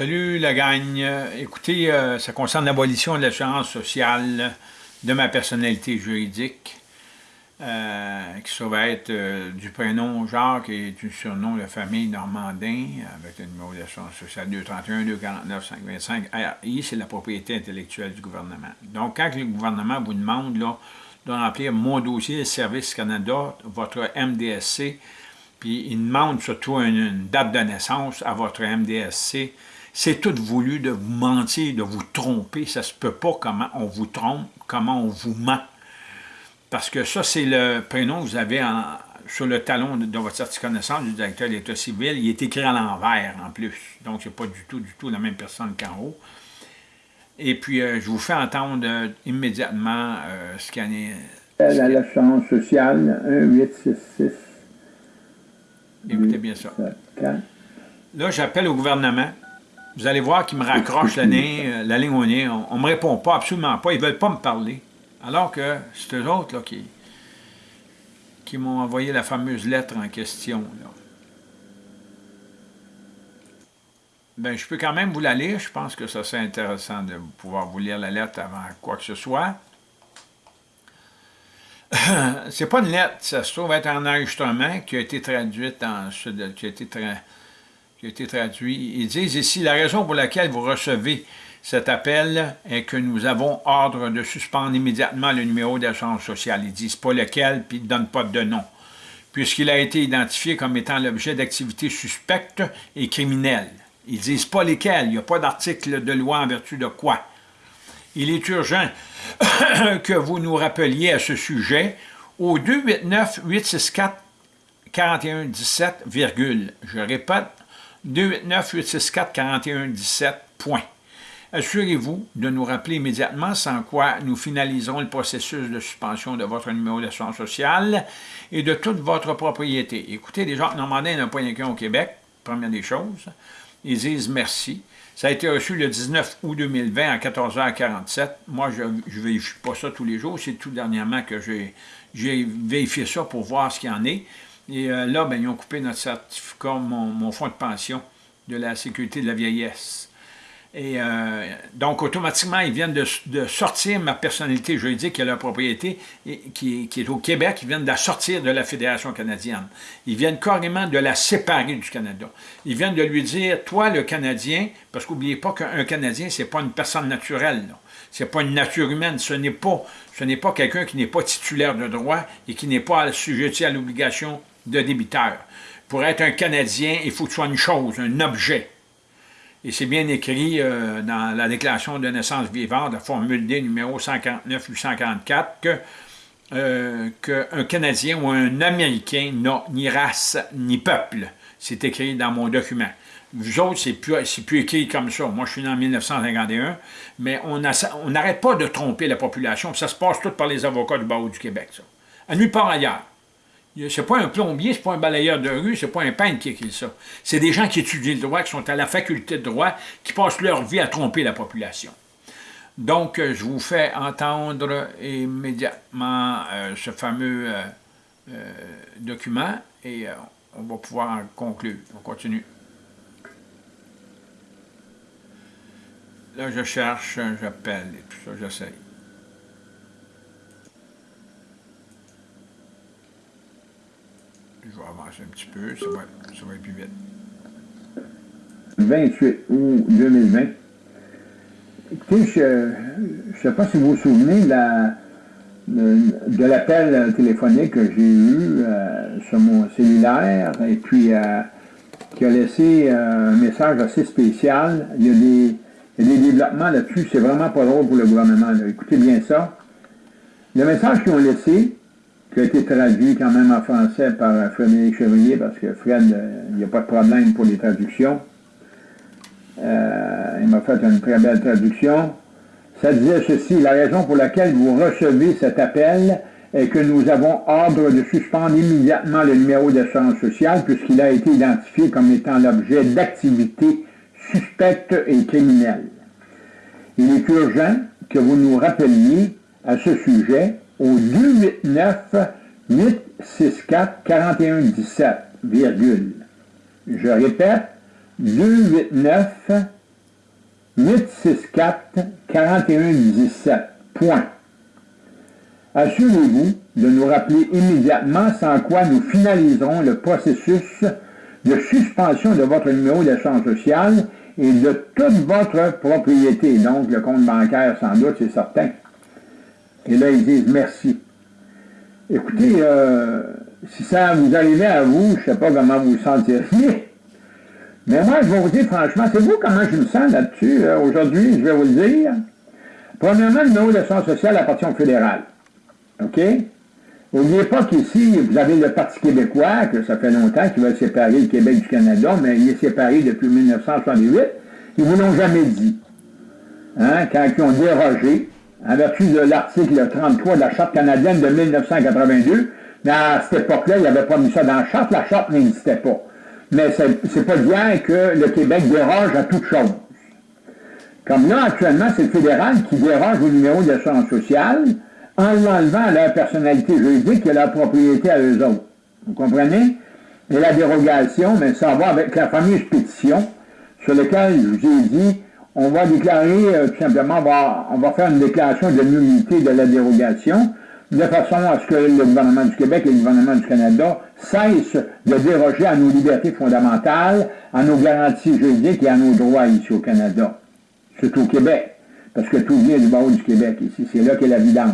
Salut la gagne. Écoutez, euh, ça concerne l'abolition de l'assurance sociale de ma personnalité juridique, euh, qui va être euh, du prénom Jacques et du surnom de famille Normandin, avec le numéro d'assurance sociale 231 249 525 RI, c'est la propriété intellectuelle du gouvernement. Donc, quand le gouvernement vous demande là, de remplir mon dossier Service Canada, votre MDSC, puis il demande surtout une date de naissance à votre MDSC, c'est tout voulu de vous mentir, de vous tromper. Ça se peut pas comment on vous trompe, comment on vous ment. Parce que ça, c'est le prénom que vous avez sur le talon de, votre certificat de naissance du directeur de l'État civil. Il est écrit à l'envers, en plus. Donc, c'est pas du tout, du tout la même personne qu'en haut. Et puis, euh, je vous fais entendre euh, immédiatement euh, ce qu'il y en est. L'assurance sociale 1866. Écoutez bien ça. Là, j'appelle au gouvernement vous allez voir qu'ils me raccrochent la, euh, la ligne au nez. On ne me répond pas, absolument pas. Ils ne veulent pas me parler. Alors que c'est eux autres là, qui, qui m'ont envoyé la fameuse lettre en question. Ben, je peux quand même vous la lire. Je pense que ça serait intéressant de pouvoir vous lire la lettre avant quoi que ce soit. c'est pas une lettre, ça se trouve être un enregistrement qui a été traduit en qui a été qui a été traduit. Ils disent ici, la raison pour laquelle vous recevez cet appel est que nous avons ordre de suspendre immédiatement le numéro d'assurance sociale. Ils disent pas lequel, puis ils ne donnent pas de nom, puisqu'il a été identifié comme étant l'objet d'activités suspectes et criminelles. Ils disent pas lesquels, il n'y a pas d'article de loi en vertu de quoi. Il est urgent que vous nous rappeliez à ce sujet au 289-864-4117, je répète, 289-864-4117, point. Assurez-vous de nous rappeler immédiatement sans quoi nous finaliserons le processus de suspension de votre numéro d'assurance sociale et de toute votre propriété. Écoutez, les gens Normandin n'ont pas qu'un au Québec, première des choses. Ils disent merci. Ça a été reçu le 19 août 2020 à 14h47. Moi, je ne vérifie pas ça tous les jours. C'est tout dernièrement que j'ai vérifié ça pour voir ce qu'il y en est. Et euh, là, ben, ils ont coupé notre certificat, mon, fonds de pension de la sécurité de la vieillesse. Et euh, donc, automatiquement, ils viennent de, sortir ma personnalité juridique est la propriété, qui, est au Québec, ils viennent de la sortir de la Fédération canadienne. Ils viennent carrément de la séparer du Canada. Ils viennent de lui dire, toi, le Canadien, parce qu'oubliez pas qu'un Canadien, c'est pas une personne naturelle, ce n'est pas une nature humaine, ce n'est pas, pas quelqu'un qui n'est pas titulaire de droit et qui n'est pas assujetti à l'obligation de débiteur. Pour être un Canadien, il faut que ce soit une chose, un objet. Et c'est bien écrit euh, dans la déclaration de naissance vivante, la formule D numéro 149-844, que euh, qu'un Canadien ou un Américain n'a ni race ni peuple. C'est écrit dans mon document. Vous autres, c'est plus, plus écrit comme ça. Moi, je suis né en 1951, mais on n'arrête pas de tromper la population. Ça se passe tout par les avocats du barreau du Québec, ça. À nulle part ailleurs. C'est pas un plombier, c'est pas un balayeur de rue, c'est pas un peintre qui écrit ça. C'est des gens qui étudient le droit, qui sont à la faculté de droit, qui passent leur vie à tromper la population. Donc, euh, je vous fais entendre immédiatement euh, ce fameux euh, document et on va pouvoir conclure. On continue. Là, je cherche, j'appelle et tout ça, j'essaye. Je vais avancer un petit peu, ça va, ça être plus vite. 28 août 2020. Écoutez, je ne sais pas si vous vous souvenez de, l'appel téléphonique que j'ai eu euh, sur mon cellulaire et puis euh, qui a laissé euh, un message assez spécial. Il y a des développements là-dessus, c'est vraiment pas drôle pour le gouvernement. Écoutez bien ça. Le message qu'ils ont laissé, qui a été traduit quand même en français par Frédéric Chevrier, parce que Fred, euh, il n'y a pas de problème pour les traductions. Euh, il m'a fait une très belle traduction. Ça disait ceci, la raison pour laquelle vous recevez cet appel est que nous avons ordre de suspendre immédiatement le numéro d'assurance sociale puisqu'il a été identifié comme étant l'objet d'activités suspectes et criminelles. Il est urgent que vous nous rappeliez à ce sujet au 289-864-4117, virgule. Je répète, 289 864-4117. Point. Assurez-vous de nous rappeler immédiatement sans quoi nous finaliserons le processus de suspension de votre numéro d'assurance sociale et de toute votre propriété, donc le compte bancaire sans doute, c'est certain. Et là, ils disent merci. Écoutez, euh, si ça vous arrivait à vous, je ne sais pas comment vous vous sentiriez, mais moi, je vais vous dire franchement, c'est vous comment je me sens là-dessus. Euh, aujourd'hui, je vais vous le dire. Premièrement, le numéro d'assurance sociale appartient au fédéral. OK? N'oubliez pas qu'ici, vous avez le Parti québécois, que ça fait longtemps qu'il va séparer le Québec du Canada, mais il est séparé depuis 1968. Ils ne vous l'ont jamais dit. Hein, quand ils ont dérogé, en vertu de l'article 33 de la Charte canadienne de 1982, mais à cette époque-là, il avait pas mis ça dans la Charte, la Charte n'existait pas. Mais c'est pas bien que le Québec déroge à toute chose. Comme là, actuellement, c'est le fédéral qui déroge au numéro d'assurance sociale, en l'enlevant à leur personnalité juridique et leur propriété à eux autres. Vous comprenez? Et la dérogation, mais ça va avec la fameuse pétition sur laquelle je vous ai dit, on va déclarer, euh, tout simplement, on va, on va, faire une déclaration de nullité de la dérogation, de façon à ce que le gouvernement du Québec et le gouvernement du Canada cessent de déroger à nos libertés fondamentales, à nos garanties juridiques et à nos droits ici au Canada, surtout au Québec parce que tout vient du barreau du Québec ici. C'est là qu'est la vidange.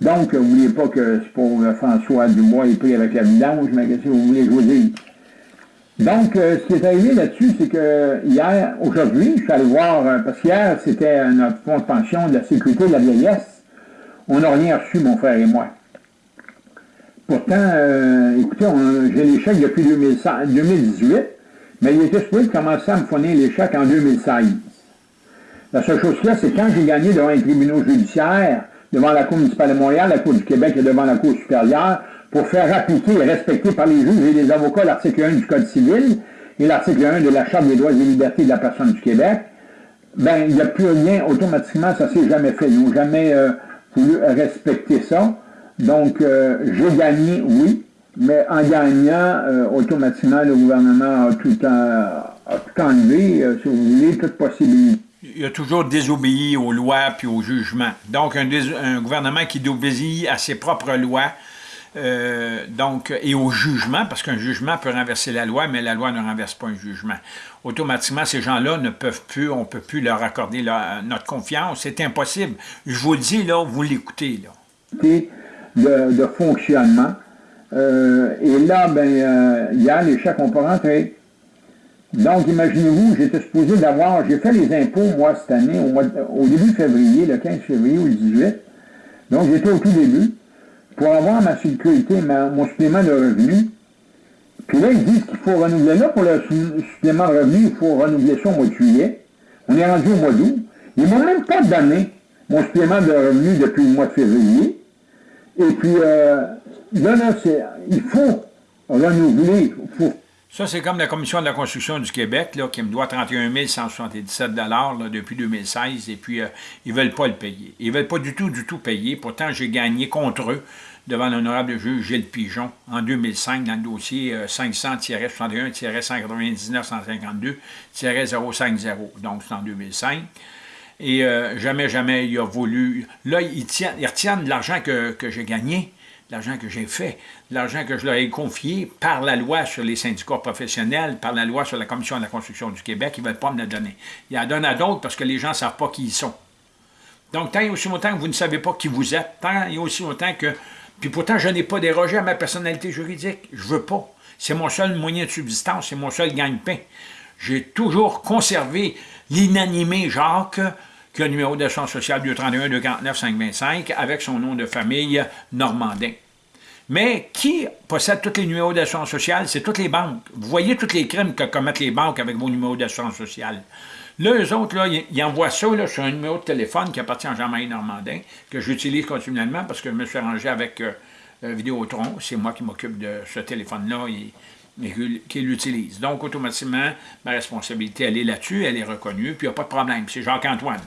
Donc, n'oubliez pas que c'est pour François Dubois est pris avec la vidange, mais qu'est-ce que vous voulez je vous dise? Donc, euh, ce qui est arrivé là-dessus, c'est que hier, aujourd'hui, je suis allé voir, euh, parce qu'hier, c'était notre fonds de pension de la sécurité de la vieillesse. On n'a rien reçu, mon frère et moi. Pourtant, euh, écoutez, j'ai les chèques depuis 2018, mais il était supposé commencer à me fournir les chèques en 2016. La seule chose qu'il y a, c'est quand j'ai gagné devant les tribunaux judiciaires, devant la Cour municipale de Montréal, la Cour du Québec et devant la Cour supérieure, pour faire appliquer et respecter par les juges et les avocats l'article 1 du Code civil et l'article 1 de la Charte des droits et libertés de la personne du Québec, ben, il n'y a plus rien, automatiquement, ça s'est jamais fait. Ils n'ont jamais euh, voulu respecter ça. Donc, euh, j'ai gagné, oui, mais en gagnant, euh, automatiquement, le gouvernement a tout, a enlevé, si vous voulez, toute possibilité il a toujours désobéi aux lois puis aux jugements. Donc, un, gouvernement qui désobéit à ses propres lois euh, donc, et au jugement, parce qu'un jugement peut renverser la loi, mais la loi ne renverse pas un jugement. Automatiquement, ces gens-là ne peuvent plus, on ne peut plus leur accorder notre confiance. C'est impossible. Je vous le dis, là, vous l'écoutez. là. De, de fonctionnement. Euh, et là, ben, euh, hier, les chèques n'ont pas rentré. Donc, imaginez-vous, j'étais supposé d'avoir, j'ai fait les impôts, moi, cette année, au, début février, le 15 février ou le 18. Donc, j'étais au tout début pour avoir ma sécurité, mon supplément de revenus. Puis là, ils disent qu'il faut renouveler. Là, pour le supplément de revenus, il faut renouveler ça au mois de juillet. On est rendu au mois d'août. Ils m'ont même pas donné mon supplément de revenus depuis le mois de février. Et puis, euh, là, là, il faut renouveler, ça, c'est comme la Commission de la construction du Québec, là, qui me doit 31 177 là, depuis 2016, et puis euh, ils ne veulent pas le payer. Ils ne veulent pas du tout, du tout payer. Pourtant, j'ai gagné contre eux devant l'honorable juge Gilles Pigeon en 2005 dans le dossier 500-61-199-152-050. Donc, c'est en 2005. Et euh, jamais, jamais il a voulu... Là, ils, ils retiennent l'argent que, que j'ai gagné l'argent que j'ai fait, l'argent que je leur ai confié par la loi sur les syndicats professionnels, par la loi sur la Commission de la construction du Québec, ils ne veulent pas me le donner. Ils en donnent à d'autres parce que les gens ne savent pas qui ils sont. Donc, tant et aussi longtemps que vous ne savez pas qui vous êtes, tant et aussi longtemps que... Puis pourtant, je n'ai pas dérogé à ma personnalité juridique. Je veux pas. C'est mon seul moyen de subsistance, c'est mon seul gagne-pain. J'ai toujours conservé l'inanimé Jacques, qui a le numéro d'assurance sociale 231-249-525 avec son nom de famille Normandin. Mais qui possède tous les numéros d'assurance sociale? C'est toutes les banques. Vous voyez tous les crimes que commettent les banques avec vos numéros d'assurance sociale. Là, eux autres, là, ils envoient ça sur un numéro de téléphone qui appartient à Jean-Marie Normandin, que j'utilise continuellement parce que je me suis arrangé avec euh, euh, Vidéotron. C'est moi qui m'occupe de ce téléphone-là et, qui l'utilise. Donc, automatiquement, ma responsabilité, elle est là-dessus, elle est reconnue, puis il n'y a pas de problème. C'est Jacques-Antoine.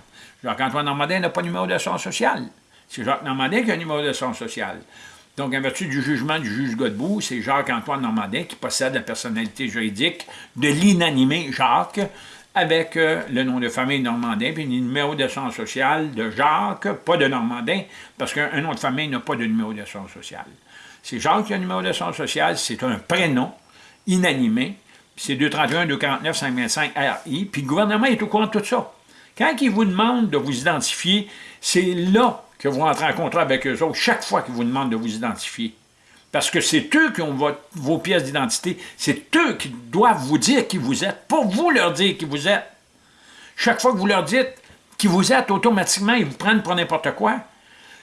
Jacques-Antoine Normandin n'a pas de numéro d'assurance sociale. C'est Jacques Normandin qui a un numéro d'assurance sociale. Donc, en vertu du jugement du juge Godbout, c'est Jacques-Antoine Normandin qui possède la personnalité juridique de l'inanimé Jacques avec euh, le nom de famille Normandin, puis le numéro d'assurance sociale de Jacques, pas de Normandin, parce qu'un nom de famille n'a pas de numéro d'assurance sociale. C'est Jacques qui a un numéro d'assurance sociale, c'est un prénom inanimé, c'est 231-249-525-RI, puis le gouvernement est au courant de tout ça. Quand ils vous demandent de vous identifier, c'est là que vous rentrez en contrat avec eux autres, chaque fois qu'ils vous demandent de vous identifier. Parce que c'est eux qui ont vos pièces d'identité, c'est eux qui doivent vous dire qui vous êtes, pas vous leur dire qui vous êtes. Chaque fois que vous leur dites qui vous êtes, automatiquement, ils vous prennent pour n'importe quoi.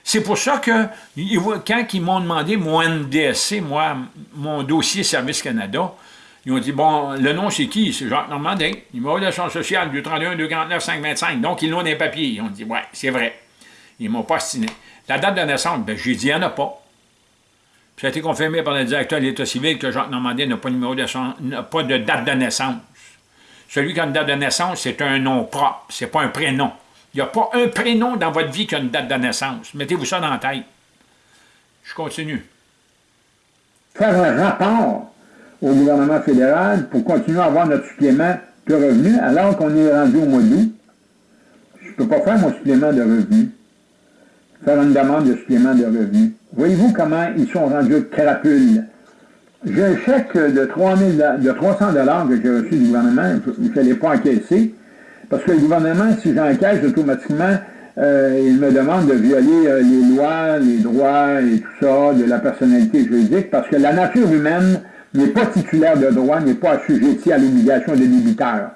C'est pour ça que, quand ils m'ont demandé mon NDSC, moi, mon dossier Service Canada, ils ont dit, bon, le nom c'est qui? C'est Jacques Normandin, numéro d'assurance sociale, 231 249 525. Donc, ils l'ont les papiers. Ils ont dit, ouais, c'est vrai. Ils m'ont pas. La date de naissance, ben, j'ai dit, il n'y en a pas. Puis ça a été confirmé par le directeur de l'État civil que Jacques Normandin n'a pas, n'a pas de date de naissance. Celui qui a une date de naissance, c'est un nom propre, c'est pas un prénom. Il n'y a pas un prénom dans votre vie qui a une date de naissance. Mettez-vous ça dans la tête. Je continue. Faire un au gouvernement fédéral pour continuer à avoir notre supplément de revenus alors qu'on est rendu au mois d'août. Je ne peux pas faire mon supplément de revenus. Faire une demande de supplément de revenus. Voyez-vous comment ils sont rendus crapules. J'ai un chèque de, 3 de 300 que j'ai reçu du gouvernement, je ne l'ai pas encaissé, parce que le gouvernement, si j'encaisse automatiquement, euh, il me demande de violer euh, les lois, les droits et tout ça de la personnalité juridique, parce que la nature humaine n'est pas titulaire de droit, n'est pas assujettie à l'obligation de débiteur.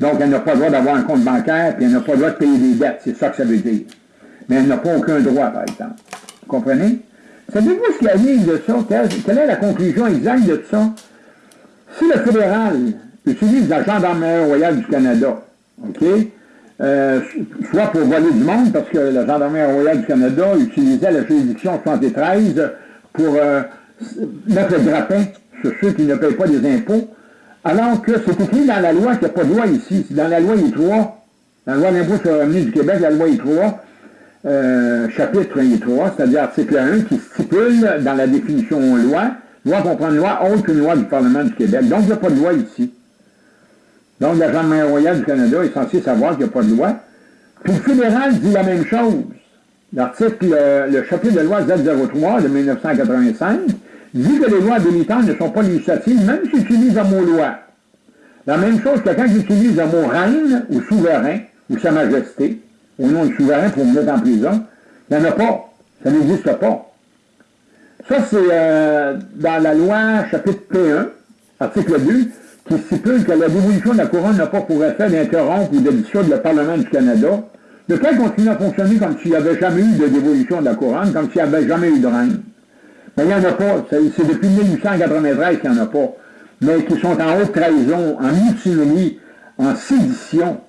Donc, elle n'a pas le droit d'avoir un compte bancaire, puis elle n'a pas le droit de payer des dettes, c'est ça que ça veut dire. Mais elle n'a pas aucun droit, par exemple. Vous comprenez? Savez-vous ce qui arrive de ça? Quelle est la conclusion exacte de ça? Si le fédéral utilise la gendarmerie royale du Canada, OK, euh, soit pour voler du monde, parce que la gendarmerie royale du Canada utilisait la juridiction 73 pour euh, mettre le grappin sur ceux qui ne payent pas des impôts, alors que c'est écrit dans la loi qu'il n'y a pas de loi ici. Dans la loi I3, dans la loi d'impôt sur le revenu du Québec, la loi I3, euh, chapitre I3, c'est-à-dire article 1, qui stipule dans la définition loi, loi comprend une loi autre qu'une loi du Parlement du Québec. Donc, il n'y a pas de loi ici. Donc, la Gendarmerie royale du Canada est censé savoir qu'il n'y a pas de loi. Puis le fédéral dit la même chose. L'article, euh, le chapitre de loi Z03 de 1985 dit que les lois habilitantes ne sont pas législatives, même s'ils utilisent le mot loi. La même chose que quand ils utilisent le mot reine ou souverain ou sa majesté, au nom du souverain pour me mettre en prison, il n'y en a pas. Ça n'existe pas. Ça, c'est euh, dans la loi chapitre P1, article 2, qui stipule que la dévolution de la couronne n'a pas pour effet d'interrompre ou de dissoudre le Parlement du Canada, lequel continue à fonctionner comme s'il n'y avait jamais eu de dévolution de la couronne, comme s'il n'y avait jamais eu de reine. Mais il n'y en a pas. C'est depuis 1893 qu'il n'y en a pas. Mais qui sont en haute trahison, en mutinerie, en sédition.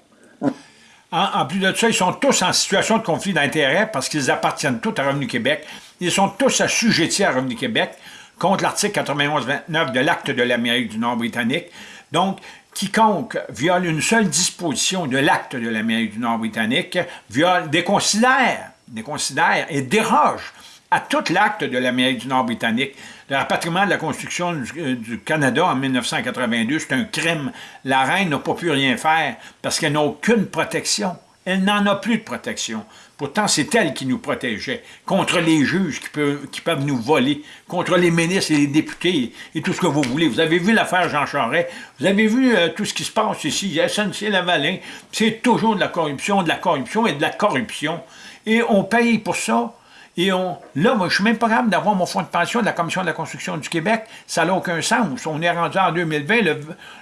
En, plus de ça, ils sont tous en situation de conflit d'intérêts parce qu'ils appartiennent tous à Revenu Québec. Ils sont tous assujettis à Revenu Québec contre l'article 91-29 de l'Acte de l'Amérique du Nord britannique. Donc, quiconque viole une seule disposition de l'Acte de l'Amérique du Nord britannique viole, déconsidère, déconsidère et déroge à tout l'acte de l'Amérique du Nord britannique. Le rapatriement de la construction euh, du, Canada en 1982, c'est un crime. La reine n'a pas pu rien faire parce qu'elle n'a aucune protection. Elle n'en a plus de protection. Pourtant, c'est elle qui nous protégeait contre les juges qui peuvent, qui peuvent nous voler, contre les ministres et les députés et tout ce que vous voulez. Vous avez vu l'affaire Jean Charest, vous avez vu euh, tout ce qui se passe ici, SNC-Lavalin, c'est toujours de la corruption, de la corruption et de la corruption. Et on paye pour ça et on, là, moi, je suis même pas capable d'avoir mon fonds de pension de la Commission de la construction du Québec. Ça n'a aucun sens. On est rendu en 2020,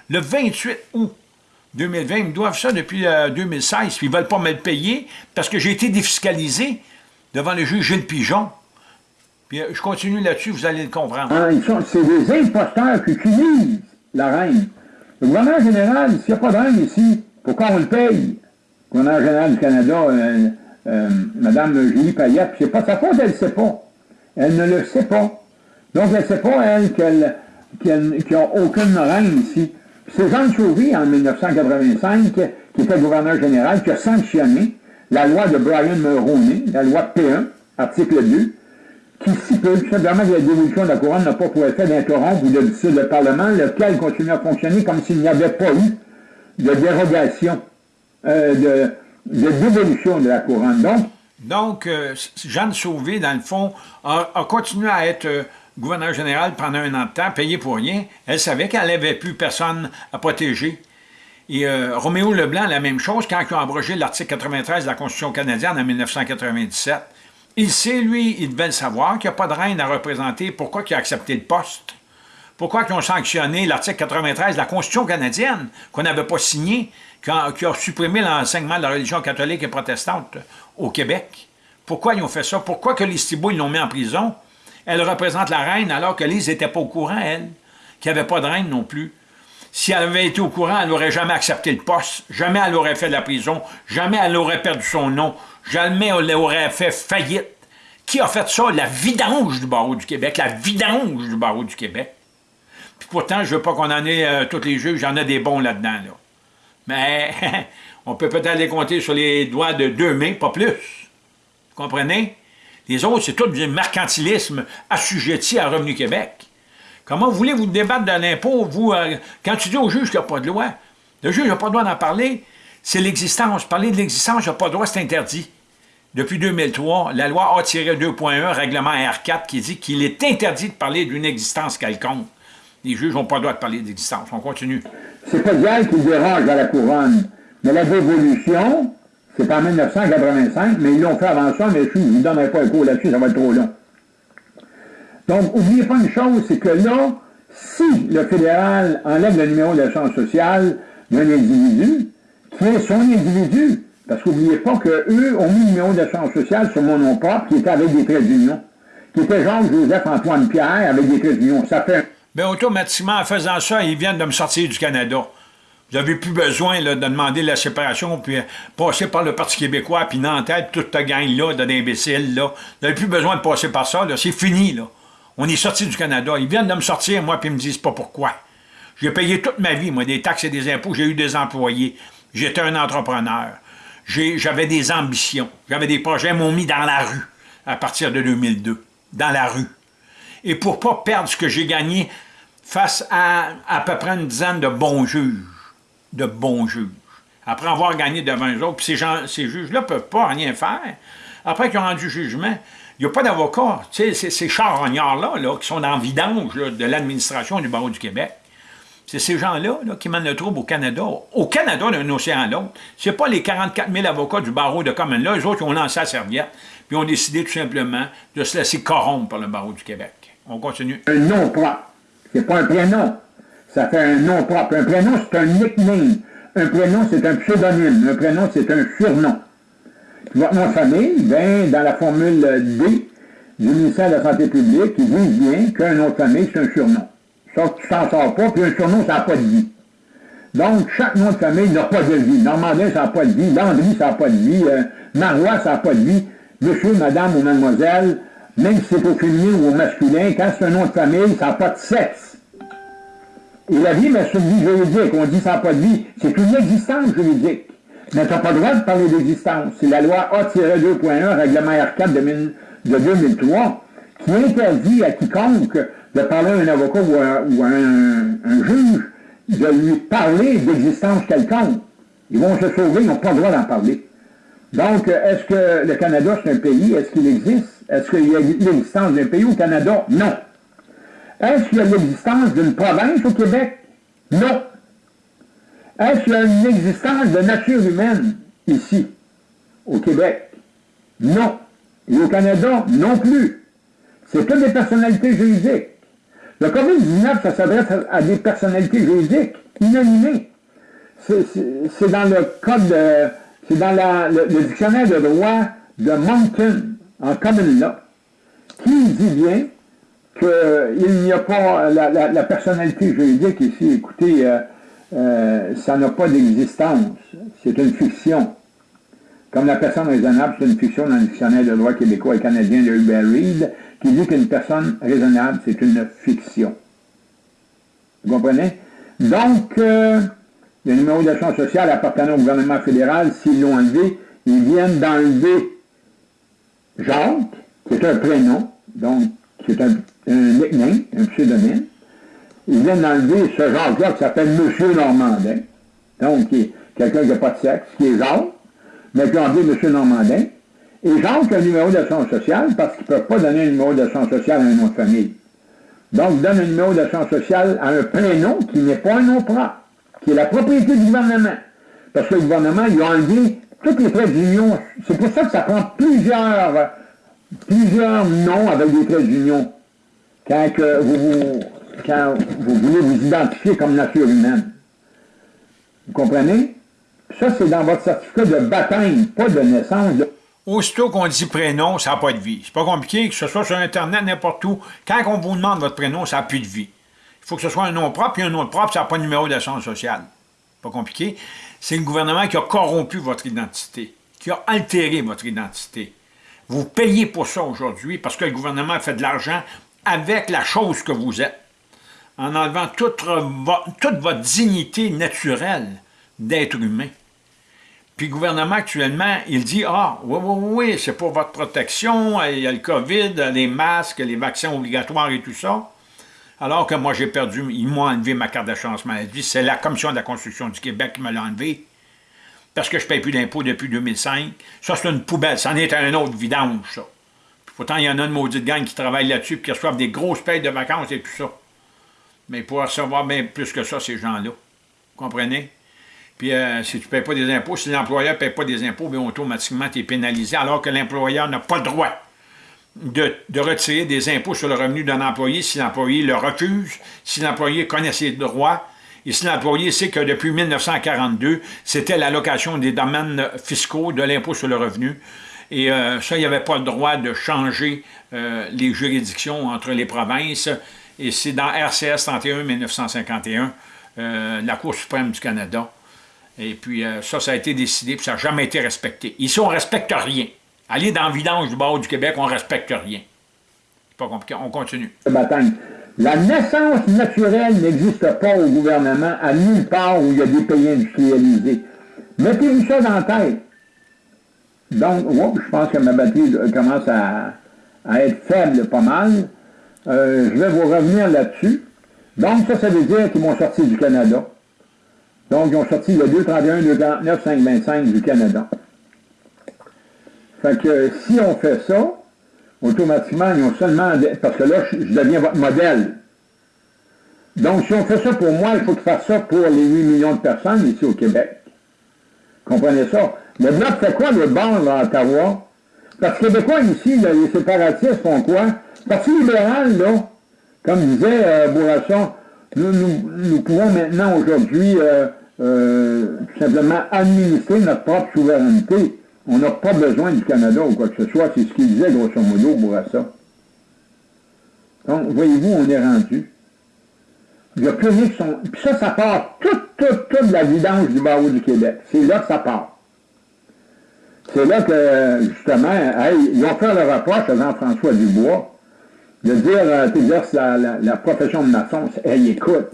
le, 28 août 2020. Ils me doivent ça depuis 2016, euh, puis ils ne veulent pas me le payer parce que j'ai été défiscalisé devant le juge Gilles Pigeon. Puis euh, je continue là-dessus, vous allez le comprendre. Ah, c'est des imposteurs qui utilisent la reine. Le gouvernement général, s'il n'y a pas de reine ici, pourquoi on le paye? Le gouvernement général du Canada, euh, euh, Madame Julie Payette, c'est pas sa faute, elle ne sait pas. Elle ne le sait pas. Donc, elle ne sait pas, elle, qu'elle qu n'a aucune reine ici. C'est Jean Sauvy, en 1985, qui était gouverneur général, qui a sanctionné la loi de Brian Mulroney, la loi P1, article 2, qui stipule simplement que la dévolution de la couronne n'a pas pour effet d'interrompre ou de dissoudre le Parlement, lequel continue à fonctionner comme s'il n'y avait pas eu de dérogation, euh, de, de de la couronne. Donc, donc euh, Jeanne Sauvé, dans le fond, a, continué à être euh, gouverneur général pendant un an de temps, payé pour rien. Elle savait qu'elle n'avait plus personne à protéger. Et Roméo Leblanc, la même chose, quand ils ont abrogé l'article 93 de la Constitution canadienne en 1997. Il sait, lui, il devait le savoir, qu'il n'y a pas de reine à représenter. Pourquoi il a accepté le poste? Pourquoi ils ont sanctionné l'article 93 de la Constitution canadienne, qu'on n'avait pas signé, qui a, supprimé l'enseignement de la religion catholique et protestante au Québec? Pourquoi ils ont fait ça? Pourquoi que les Thibault, ils l'ont mis en prison? Elle représente la reine alors que Lise n'était pas au courant, elle, qu'il n'y avait pas de reine non plus. Si elle avait été au courant, elle n'aurait jamais accepté le poste, jamais elle aurait fait de la prison, jamais elle aurait perdu son nom, jamais elle aurait fait faillite. Qui a fait ça? La vidange du barreau du Québec, la vidange du barreau du Québec. Puis pourtant, je veux pas qu'on euh, tous les juges, j'en ai des bons là-dedans. Là. Mais on peut peut-être les compter sur les doigts de deux mains, pas plus. Vous comprenez? Les autres, c'est tout du mercantilisme assujetti à Revenu Québec. Comment voulez-vous débattre de l'impôt, vous, euh, quand tu dis au juge qu'il n'y a pas de loi? Le juge n'a pas le droit d'en parler. C'est l'existence. Parler de l'existence, il n'a pas le droit, c'est interdit. Depuis 2003, la loi A-2.1, règlement R4, qui dit qu'il est interdit de parler d'une existence quelconque. Les juges n'ont pas le droit de parler d'existence. On continue. C'est pas Dieu qui dérange à la couronne. Mais la dévolution, c'est en 1985, mais ils l'ont fait avant ça, mais je ne vous donnerai pas un cours là-dessus, ça va être trop long. Donc, n'oubliez pas une chose, c'est que là, si le fédéral enlève le numéro de chance sociale d'un individu, qui est son individu, parce qu'oubliez pas qu'eux ont mis le numéro de chance sociale sur mon nom propre, qui était avec des traits d'union, qui était Jean-Joseph-Antoine Pierre avec des traits d'union. Ça fait Bien, automatiquement, en faisant ça, ils viennent de me sortir du Canada. Vous n'avez plus besoin de demander la séparation, puis euh, passer par le Parti québécois, puis Nantel, toute ta gang-là d'imbéciles. Là. Vous n'avez plus besoin de passer par ça. C'est fini. là. On est sorti du Canada. Ils viennent de me sortir, moi, puis ils me disent pas pourquoi. J'ai payé toute ma vie, moi, des taxes et des impôts. J'ai eu des employés. J'étais un entrepreneur. J'avais des ambitions. J'avais des projets. M'ont mis dans la rue à partir de 2002. Dans la rue et pour ne pas perdre ce que j'ai gagné face à à peu près une dizaine de bons juges, de bons juges. Après avoir gagné devant eux autres, puis ces, ces juges-là ne peuvent pas rien faire. Après qu'ils ont rendu jugement, il n'y a pas d'avocat. Tu sais, ces charognards-là, là, qui sont en vidange de l'administration du barreau du Québec, c'est ces gens-là qui mènent le trouble au Canada. Au Canada, d'un océan à l'autre. Ce pas les 44 000 avocats du barreau de Common là, eux autres ont lancé la serviette, puis ont décidé tout simplement de se laisser corrompre par le barreau du Québec. On continue. Un nom propre. C'est pas un prénom. Ça fait un nom propre. Un prénom, c'est un nickname. Un prénom, c'est un pseudonyme. Un prénom, c'est un surnom. votre nom de famille, ben, dans la formule D du ministère de la Santé publique, il dit bien qu'un nom de famille, c'est un surnom. Sauf que tu t'en sors pas, puis un surnom, ça n'a pas de vie. Donc, chaque nom de famille n'a pas de vie. Normandin, ça n'a pas de vie. Landry, ça n'a pas de vie. Euh, Marois, ça n'a pas de vie. Monsieur, madame ou mademoiselle, même si c'est au féminin ou au masculin, quand c'est un nom de famille, ça n'a pas de sexe. Et la vie, mais c'est une vie juridique. On dit ça n'a pas de vie. C'est une existence juridique. Mais tu n'as pas le droit de parler d'existence. C'est la loi A-2.1, règlement R4 de, 2003, qui interdit à quiconque de parler à un avocat ou à, un, juge de lui parler d'existence quelconque. Ils vont se sauver, ils n'ont pas le droit d'en parler. Donc, est-ce que le Canada, c'est un pays? Est-ce qu'il existe? Est-ce qu'il y a l'existence d'un pays au Canada? Non. Est-ce qu'il y a l'existence d'une province au Québec? Non. Est-ce qu'il y a une existence de nature humaine ici, au Québec? Non. Et au Canada, non plus. C'est que des personnalités juridiques. Le COVID-19, ça s'adresse à des personnalités juridiques inanimées. C'est dans le code, c'est dans le, le, dictionnaire de droit de Moncton en common là, qui dit bien qu'il n'y a pas la, personnalité juridique ici. Écoutez, euh, euh, ça n'a pas d'existence. C'est une fiction. Comme la personne raisonnable, c'est une fiction dans le dictionnaire de droit québécois et canadien de Hubert Reed, qui dit qu'une personne raisonnable, c'est une fiction. Vous comprenez? Donc, euh, le numéro d'assurance sociale appartenant au gouvernement fédéral, s'ils l'ont enlevé, ils viennent d'enlever Jacques, qui est un prénom, donc qui est un, un un pseudonyme. Ils viennent d'enlever ce Jacques-là qui s'appelle Monsieur Normandin. Donc, quelqu'un qui n'a pas de sexe, qui est Jacques, mais qui a dit M. Normandin, et Jacques a un numéro d'assurance sociale parce qu'il ne peut pas donner un numéro d'assurance sociale à un nom de famille. Donc, donne un numéro d'assurance sociale à un prénom qui n'est pas un nom propre, qui est la propriété du gouvernement. Parce que le gouvernement, il a enlevé tous les traits d'union. C'est pour ça que ça prend plusieurs, plusieurs noms avec des traits d'union quand, vous, quand vous voulez vous identifier comme nature humaine. Vous comprenez? Ça, c'est dans votre certificat de baptême, pas de naissance. Aussitôt qu'on dit prénom, ça n'a pas de vie. C'est pas compliqué, que ce soit sur Internet, n'importe où. Quand on vous demande votre prénom, ça n'a plus de vie. Il faut que ce soit un nom propre, puis un nom propre, ça n'a pas de numéro d'assurance sociale. Pas compliqué. C'est le gouvernement qui a corrompu votre identité, qui a altéré votre identité. Vous payez pour ça aujourd'hui parce que le gouvernement fait de l'argent avec la chose que vous êtes, en enlevant toute, toute votre dignité naturelle d'être humain. Puis le gouvernement actuellement, il dit « Ah, oui, oui, oui, c'est pour votre protection, il y a le COVID, les masques, les vaccins obligatoires et tout ça. » Alors que moi, j'ai perdu, ils m'ont enlevé ma carte d'assurance maladie. C'est la Commission de la construction du Québec qui me l'a enlevé. Parce que je ne paye plus d'impôts depuis 2005. Ça, c'est une poubelle. Ça en est un autre vidange, ça. pourtant, il y en a une maudite gang qui travaille là-dessus et qui reçoivent des grosses payes de vacances et tout ça. Mais pour recevoir bien plus que ça, ces gens-là. Vous comprenez? Puis euh, si tu ne payes pas des impôts, si l'employeur ne paye pas des impôts, bien automatiquement, tu es pénalisé, alors que l'employeur n'a pas le droit de, retirer des impôts sur le revenu d'un employé si l'employé le refuse, si l'employé connaît ses droits, et si l'employé sait que depuis 1942, c'était l'allocation des domaines fiscaux de l'impôt sur le revenu, et euh, ça, il n'y avait pas le droit de changer euh, les juridictions entre les provinces, et c'est dans RCS 31 1951, euh, la Cour suprême du Canada, et puis ça, ça a été décidé, puis ça n'a jamais été respecté. Ici, on ne respecte rien. Aller dans le vidange du bord du Québec, on ne respecte rien. C'est pas compliqué, on continue. La naissance naturelle n'existe pas au gouvernement à nulle part où il y a des pays industrialisés. Mettez-vous ça dans la tête. Donc, je pense que ma batterie commence à, être faible pas mal. Euh, je vais vous revenir là-dessus. Donc, ça, ça veut dire qu'ils m'ont sorti du Canada. Donc, ils ont sorti le 231, 249, 525 du Canada. Fait que si on fait ça, automatiquement, ils ont seulement... Parce que là, je, deviens votre modèle. Donc, si on fait ça pour moi, il faut faire ça pour les 8 millions de personnes ici au Québec. Comprenez ça? Le Bloc fait quoi, le bord, à Ottawa? Parce que Québécois, ici, les séparatistes font quoi? Parti libéral, là, comme disait euh, Bourasson, nous, nous, pouvons maintenant, aujourd'hui, euh, euh, simplement administrer notre propre souveraineté. On n'a pas besoin du Canada ou quoi que ce soit. C'est ce qu'il disait, grosso modo, Bourassa. Donc, voyez-vous, on est rendu. Il n'y a plus rien qui sont... Puis ça, ça part toute, toute, toute la vidange du barreau du Québec. C'est là que ça part. C'est là que, justement, ils ont fait le reproche à Jean-François Dubois de dire, euh, tu la, la, profession de maçon. Hey, écoute,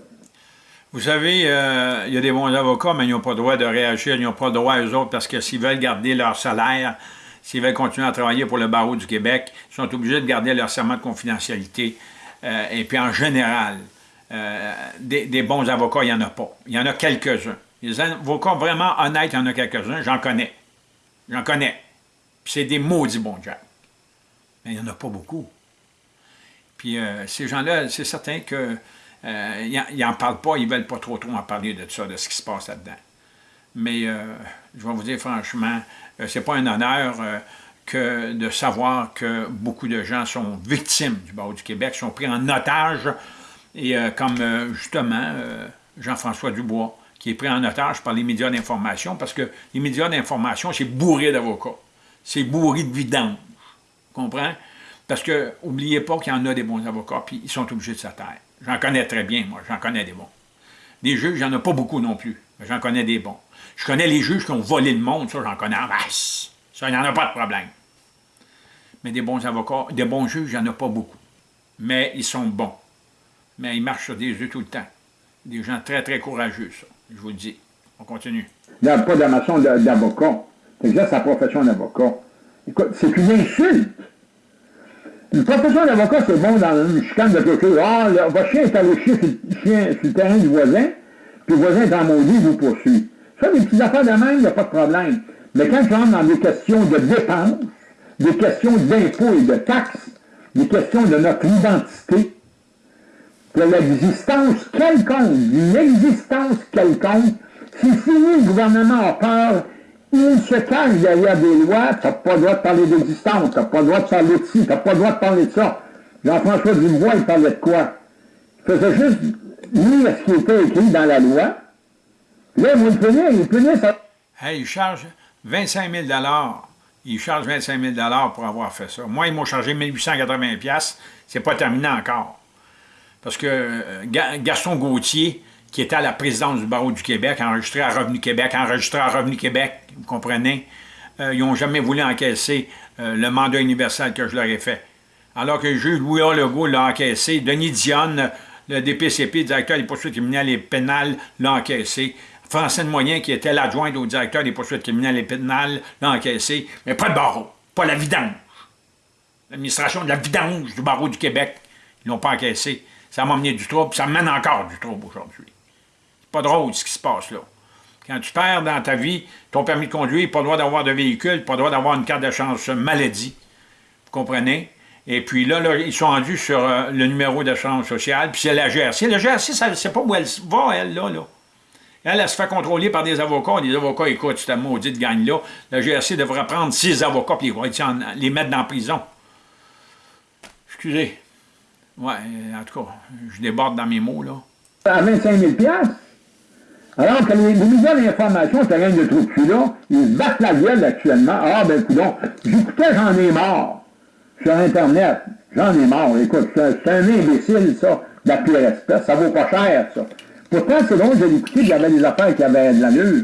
vous savez, euh, il y a des bons avocats, mais ils n'ont pas le droit de réagir, ils n'ont pas le droit, eux autres, parce que s'ils veulent garder leur salaire, s'ils veulent continuer à travailler pour le barreau du Québec, ils sont obligés de garder leur serment de confidentialité. Euh, et puis en général, euh, des, bons avocats, il n'y en a pas. Il y en a quelques-uns. Les avocats vraiment honnêtes, il y en a quelques-uns, j'en connais. J'en connais. C'est des maudits bons jobs. Mais il n'y en a pas beaucoup. Puis ces gens-là, c'est certain que euh, ils n'en parlent pas, ils ne veulent pas trop trop en parler de ça, de ce qui se passe là-dedans. Mais euh, je vais vous dire franchement, euh, c'est pas un honneur que de savoir que beaucoup de gens sont victimes du barreau du Québec, sont pris en otage, et comme justement Jean-François Dubois, qui est pris en otage par les médias d'information, parce que les médias d'information, c'est bourré d'avocats, c'est bourré de vidange, comprends? Parce que, n'oubliez pas qu'il y en a des bons avocats, puis ils sont obligés de se taire. J'en connais très bien, moi, j'en connais des bons. Des juges, j'en ai pas beaucoup non plus, mais j'en connais des bons. Je connais les juges qui ont volé le monde, ça, j'en connais en. Ça, il n'y en a pas de problème. Mais des bons avocats, des bons juges, il n'y en a pas beaucoup. Mais ils sont bons. Mais ils marchent sur des yeux tout le temps. Des gens très, très courageux, ça, je vous le dis. On continue. A pas d'amation d'avocat. C'est déjà sa profession d'avocat. Écoute, c'est une insulte. Une profession d'avocat, c'est bon dans une chicane de chose. Ah, votre chien est allé chier sur, le terrain du voisin, puis le voisin est en maudit, vous poursuit. Ça, des petites affaires de même, il n'y a pas de problème. Mais quand tu rentres dans des questions de dépenses, des questions d'impôts et de taxes, des questions de notre identité, de l'existence quelconque, d'une existence quelconque, si fini, le gouvernement a peur, il se cache derrière des lois, tu n'as pas le droit de parler d'existence, tu n'as pas le droit de parler de ci, tu n'as pas le droit de parler de ça. Jean-François Dubois, il parlait de quoi? Il faisait juste lire ce qui était écrit dans la loi. Là, il punir, il punir ça. Hey, il charge 25 000 Il charge 25 000 pour avoir fait ça. Moi, ils m'ont chargé 1880 C'est pas terminé encore. Parce que euh, Gaston Gauthier, qui était à la présidence du barreau du Québec, enregistré à Revenu Québec, enregistré à Revenu Québec, vous comprenez, euh, ils n'ont jamais voulu encaisser euh, le mandat universel que je leur ai fait. Alors que le juge Louis Legault l'a encaissé, Denis Dionne, le DPCP, directeur des poursuites criminelles et pénales, l'a encaissé. Francine Moyen, qui était l'adjointe au directeur des poursuites criminelles et pénales, l'a encaissé, mais pas le barreau, pas la vidange. L'administration de la vidange du barreau du Québec, ils l'ont pas encaissé. Ça m'a amené du trouble, ça mène encore du trouble aujourd'hui. Pas drôle ce qui se passe là. Quand tu perds dans ta vie ton permis de conduire, pas le droit d'avoir de véhicule, pas le droit d'avoir une carte de chance maladie. Vous comprenez? Et puis là, ils sont rendus sur euh, le numéro d'assurance sociale, puis c'est la GRC. La GRC, c'est pas où elle va, elle, là, là. Elle, elle se fait contrôler par des avocats. Les avocats, écoute, cette maudite gagne-là. La GRC devrait prendre six avocats puis les mettre dans la prison. Excusez. Ouais, en tout cas, je déborde dans mes mots, là. À 25 000 alors que les, les médias d'information, rien de trop de là, ils battent la gueule actuellement. Ah, ben, coudons, j'écoutais J'en ai marre sur Internet. J'en ai marre. Écoute, c'est un imbécile, ça, de la pire espèce. Ça vaut pas cher, ça. Pourtant, c'est drôle, j'ai écouté, avait des affaires qui avaient de l'allure.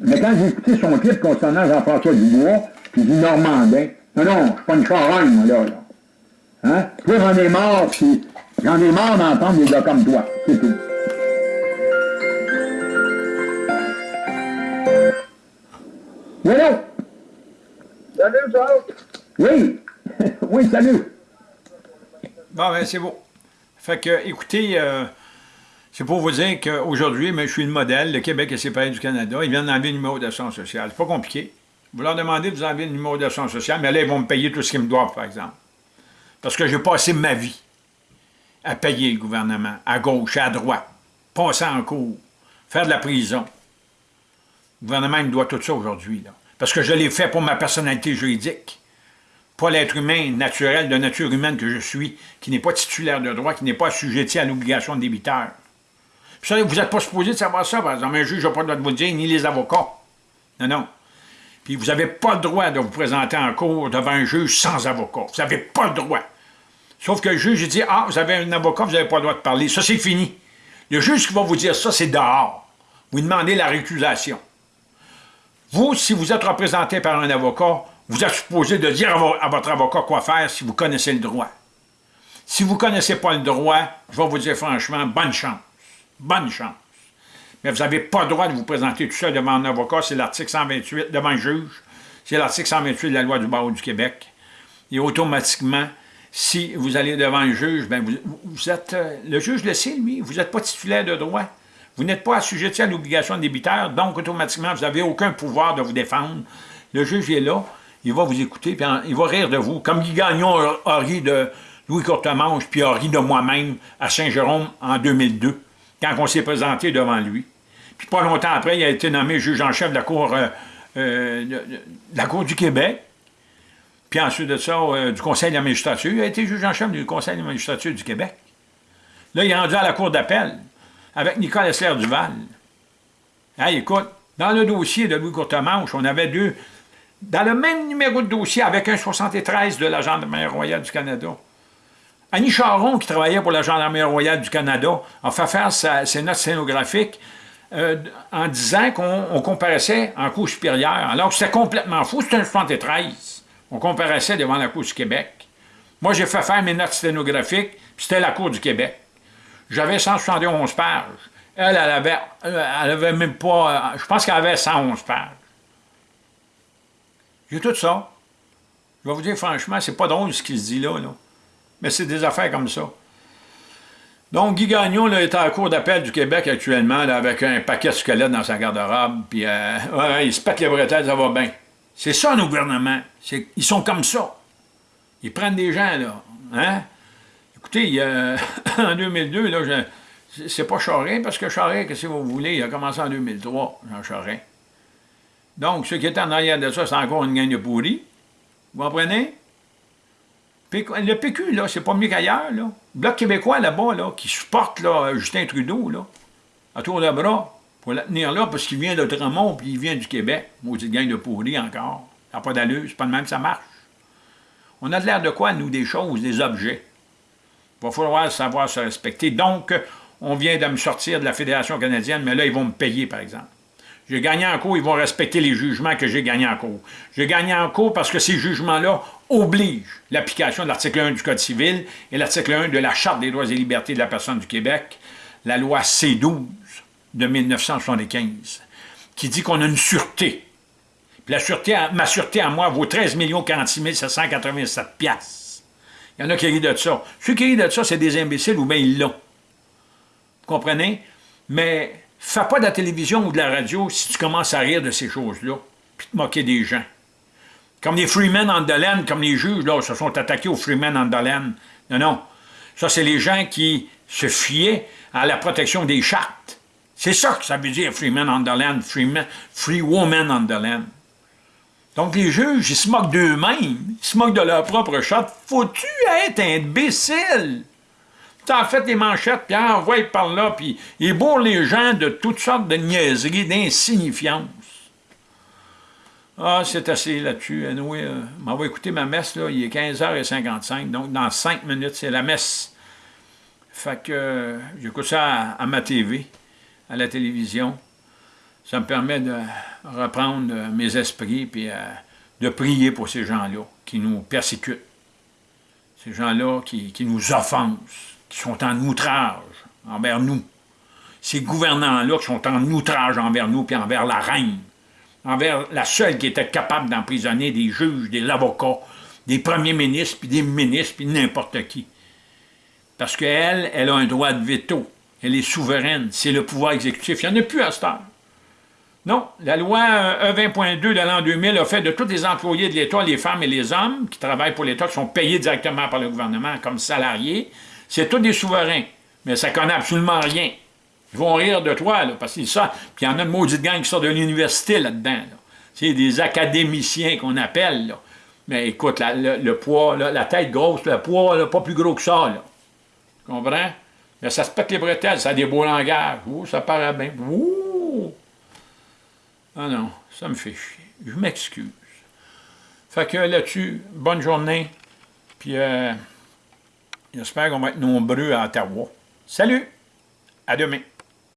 Mais quand j'ai écouté son clip concernant Jean-François Dubois, puis du Normandin, non, non, je suis pas une charogne, moi, là, là. Hein? J'en ai marre, j'en ai marre d'entendre des gars comme toi. C'est tout. Oui, Salut, Charles. Oui. oui, salut. Bon, ben, c'est beau. Fait que, écoutez, euh, c'est pour vous dire qu'aujourd'hui, je suis le modèle, le Québec est séparé du Canada, ils viennent d'enlever le numéro d'assurance sociale. C'est pas compliqué. Vous leur demandez de vous enlever le numéro d'assurance sociale, mais là, ils vont me payer tout ce qu'ils me doivent, par exemple. Parce que j'ai passé ma vie à payer le gouvernement, à gauche, à droite, passer en cours, faire de la prison. Le gouvernement me doit tout ça aujourd'hui, Parce que je l'ai fait pour ma personnalité juridique. Pas l'être humain naturel, de nature humaine que je suis, qui n'est pas titulaire de droit, qui n'est pas assujetti à l'obligation de débiteur. Puis ça, vous n'êtes pas supposé de savoir ça, par exemple. Un juge n'a pas le droit de vous dire, ni les avocats. Non, non. Puis vous n'avez pas le droit de vous présenter en cours devant un juge sans avocat. Vous n'avez pas le droit. Sauf que le juge dit, ah, vous avez un avocat, vous n'avez pas le droit de parler. Ça, c'est fini. Le juge qui va vous dire ça, c'est dehors. Vous demandez la récusation. Vous, si vous êtes représenté par un avocat, vous êtes supposé de dire à votre avocat quoi faire si vous connaissez le droit. Si vous ne connaissez pas le droit, je vais vous dire franchement, bonne chance. Bonne chance. Mais vous n'avez pas le droit de vous présenter tout seul devant un avocat, c'est l'article 128, devant un juge, c'est l'article 128 de la loi du barreau du Québec. Et automatiquement, si vous allez devant un juge, ben vous, êtes, euh, le juge le sait, lui, vous n'êtes pas titulaire de droit. Vous n'êtes pas assujetti à l'obligation de débiteur, donc automatiquement, vous n'avez aucun pouvoir de vous défendre. Le juge est là, il va vous écouter, puis il va rire de vous, comme Guy Gagnon a, ri de Louis Courtemanche, puis a ri de moi-même à Saint-Jérôme en 2002, quand on s'est présenté devant lui. Puis pas longtemps après, il a été nommé juge en chef de la Cour, euh, euh, du Québec, puis ensuite de ça, euh, du Conseil de la magistrature. Il a été juge en chef du Conseil de la magistrature du Québec. Là, il est rendu à la Cour d'appel avec Nicole Essler-Duval. Hey, écoute, dans le dossier de Louis Courtemanche, on avait deux, dans le même numéro de dossier avec un 73 de la Gendarmerie royale du Canada. Annie Charon, qui travaillait pour la Gendarmerie royale du Canada, a fait faire ses notes scénographiques euh, en disant qu'on comparaissait en Cour supérieure, alors que c'était complètement faux, c'était un 73. On comparaissait devant la Cour du Québec. Moi, j'ai fait faire mes notes sténographiques, puis c'était la Cour du Québec. J'avais 171 pages. Elle, elle avait, elle avait même pas... Je pense qu'elle avait 111 pages. J'ai tout ça. Je vais vous dire franchement, c'est pas drôle ce qu'il se dit là, là. Mais c'est des affaires comme ça. Donc, Guy Gagnon là, est en cours d'appel du Québec actuellement avec un paquet de squelettes dans sa garde-robe, puis euh, il se pète les bretelles, ça va bien. C'est ça, nos gouvernements. Ils sont comme ça. Ils prennent des gens, là. Hein? Écoutez, il en 2002, là, c'est pas Charest, parce que Charest, qu'est-ce que vous voulez, il a commencé en 2003, Jean Charest. Donc, ce qui est en arrière de ça, c'est encore une gang de pourris. Vous comprenez? Le PQ, là, c'est pas mieux qu'ailleurs, là. Le Bloc québécois, là-bas, là, qui supporte, là, Justin Trudeau, là, à tour de bras, pour la tenir là, parce qu'il vient de Tremont, puis il vient du Québec. Maudite gang de pourris, encore. Ça n'a pas d'allure, c'est pas de même ça marche. On a de l'air de quoi, nous, des choses, des objets? Il va falloir savoir se respecter. Donc, on vient de me sortir de la Fédération canadienne, mais là, ils vont me payer, par exemple. J'ai gagné en cours, ils vont respecter les jugements que j'ai gagnés en cours. J'ai gagné en cours parce que ces jugements-là obligent l'application de l'article 1 du Code civil et l'article 1 de la Charte des droits et libertés de la personne du Québec, la loi C-12 de 1975, qui dit qu'on a une sûreté. La sûreté, ma sûreté à moi vaut 13 46 787 piastres. Il y en a qui rient de ça. Ceux qui rient de ça, c'est des imbéciles ou bien ils l'ont. Vous comprenez? Mais Fais pas de la télévision ou de la radio si tu commences à rire de ces choses-là, puis te moquer des gens. Comme les Freemen en comme les juges, là, se sont attaqués aux Freemen en. Non, non. Ça, c'est les gens qui se fiaient à la protection des chartes. C'est ça que ça veut dire Freemen on the land, free woman on. Donc les juges, ils se moquent d'eux-mêmes, ils se moquent de leur propre charte. Faut-tu être imbécile? en fait des manchettes, puis envoie par là, puis il bourre les gens de toutes sortes de niaiseries, d'insignifiance. Ah, c'est assez là-dessus. Anyway, euh, on va écouter ma messe, là, il est 15h55, donc dans 5 minutes, c'est la messe. Fait que euh, j'écoute ça à, ma TV, à la télévision. Ça me permet de reprendre euh, mes esprits, puis de prier pour ces gens-là qui nous persécutent. Ces gens-là qui, qui nous offensent qui sont en outrage envers nous. Ces gouvernants-là qui sont en outrage envers nous, puis envers la reine, envers la seule qui était capable d'emprisonner des juges, des avocats, des premiers ministres, puis des ministres, puis n'importe qui. Parce qu'elle, elle a un droit de veto. Elle est souveraine. C'est le pouvoir exécutif. Il n'y en a plus à ce temps. Non, la loi E20.2 de l'an 2000 a fait de tous les employés de l'État, les femmes et les hommes qui travaillent pour l'État, qui sont payés directement par le gouvernement comme salariés, c'est tous des souverains, mais ça connaît absolument rien. Ils vont rire de toi, là, parce qu'ils ça. Puis il y en a une maudite gang qui sort de l'université là-dedans. C'est des académiciens qu'on appelle. Là. Mais écoute, le, poids, la tête grosse, le poids, pas plus gros que ça. Là. Tu comprends? Mais ça se pète les bretelles, ça a des beaux langages. Ouh, ça paraît bien. Ouh! Ah non, ça me fait chier. Je m'excuse. Fait que là-dessus, bonne journée. Puis... Euh, J'espère qu'on va être nombreux à Ottawa. Salut! À demain!